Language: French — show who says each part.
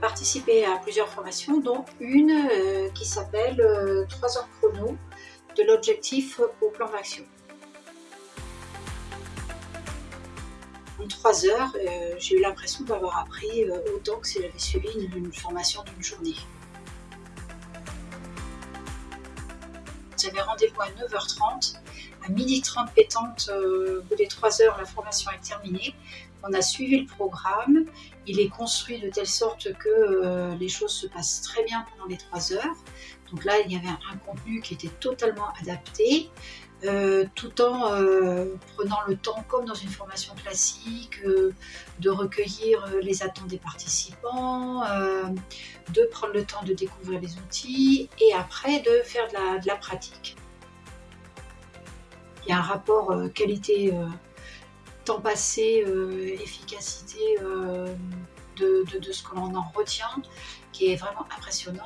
Speaker 1: participé à plusieurs formations, dont une euh, qui s'appelle 3 heures chrono de l'objectif au plan d'action. En 3 heures, j'ai eu l'impression d'avoir appris autant que si j'avais suivi une formation d'une journée. J'avais rendez-vous à 9h30. À 12h30 pétante, au bout des 3 heures, la formation est terminée. On a suivi le programme. Il est construit de telle sorte que euh, les choses se passent très bien pendant les 3 heures. Donc là, il y avait un contenu qui était totalement adapté. Euh, tout en euh, prenant le temps, comme dans une formation classique, de recueillir les attentes des participants, de prendre le temps de découvrir les outils et après de faire de la, pratique. Il y a un rapport qualité, temps passé, efficacité de, de, ce que l'on en retient qui est vraiment impressionnant.